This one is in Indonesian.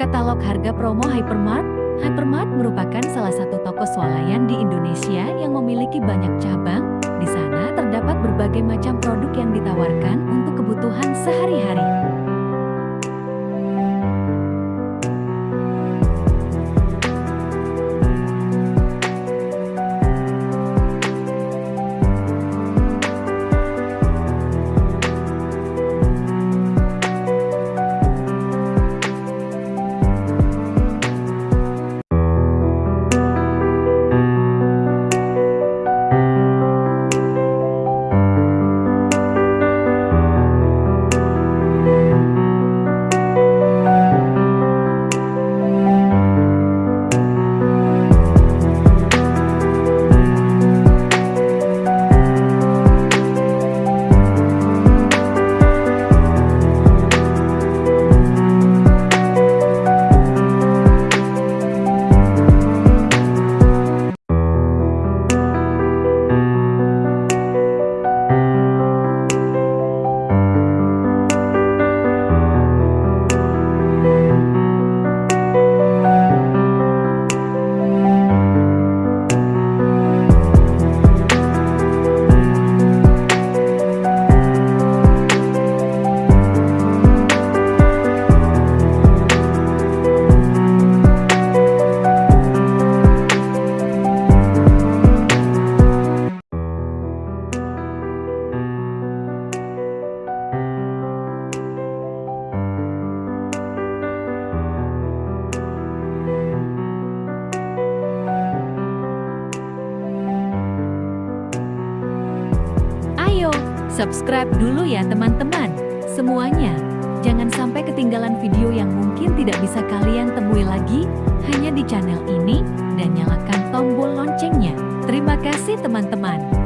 Katalog harga promo Hypermart Hypermart merupakan salah satu toko swalayan di Indonesia yang memiliki banyak cabang. Di sana terdapat berbagai macam produk yang ditawarkan untuk kebutuhan sehari-hari. Subscribe dulu ya teman-teman. Semuanya, jangan sampai ketinggalan video yang mungkin tidak bisa kalian temui lagi hanya di channel ini dan nyalakan tombol loncengnya. Terima kasih teman-teman.